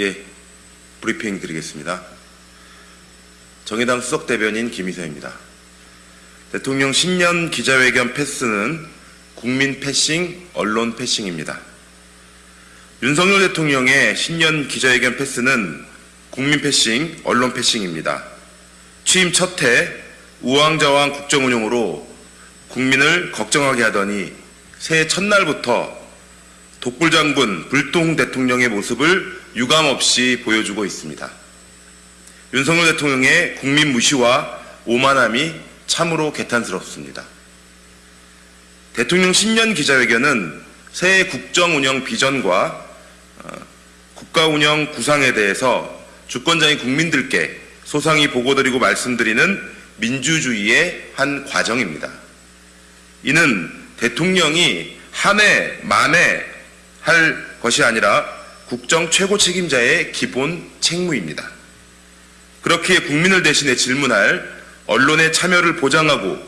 예, 브리핑 드리겠습니다. 정의당 수석 대변인 김희서입니다. 대통령 신년 기자회견 패스는 국민 패싱, 언론 패싱입니다. 윤석열 대통령의 신년 기자회견 패스는 국민 패싱, 언론 패싱입니다. 취임 첫 해 우왕좌왕 국정 운영으로 국민을 걱정하게 하더니 새해 첫날부터 독불장군 불똥 대통령의 모습을 유감없이 보여주고 있습니다. 윤석열 대통령의 국민 무시와 오만함이 참으로 개탄스럽습니다. 대통령 신년 기자회견은 새해 국정 운영 비전과 어, 국가 운영 구상에 대해서 주권자인 국민들께 소상히 보고드리고 말씀드리는 민주주의의 한 과정입니다. 이는 대통령이 한 해, 만에 할 것이 아니라 국정 최고 책임자의 기본 책무입니다. 그렇기에 국민을 대신해 질문할 언론의 참여를 보장하고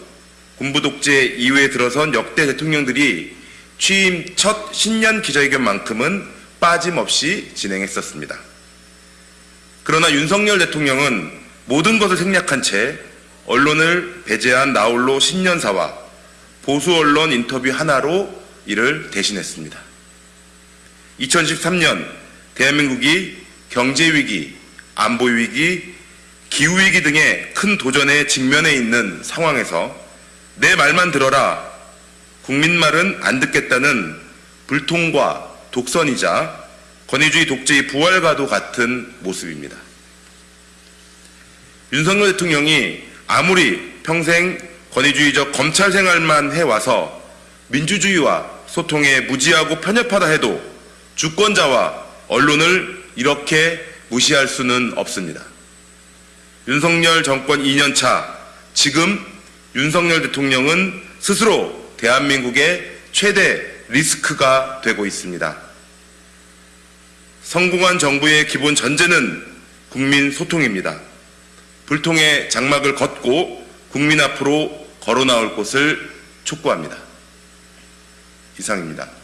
군부 독재 이후에 들어선 역대 대통령들이 취임 첫 신년 기자회견만큼은 빠짐없이 진행했었습니다. 그러나 윤석열 대통령은 모든 것을 생략한 채 언론을 배제한 나홀로 신년사와 보수 언론 인터뷰 하나로 이를 대신했습니다. 2013년 대한민국이 경제위기, 안보위기, 기후위기 등의 큰 도전에 직면해 있는 상황에서 내 말만 들어라, 국민 말은 안 듣겠다는 불통과 독선이자 권위주의 독재의 부활과도 같은 모습입니다. 윤석열 대통령이 아무리 평생 권위주의적 검찰 생활만 해와서 민주주의와 소통에 무지하고 편협하다 해도 주권자와 언론을 이렇게 무시할 수는 없습니다. 윤석열 정권 2년차 지금 윤석열 대통령은 스스로 대한민국의 최대 리스크가 되고 있습니다. 성공한 정부의 기본 전제는 국민 소통입니다. 불통의 장막을 걷고 국민 앞으로 걸어 나올 것을 촉구합니다. 이상입니다.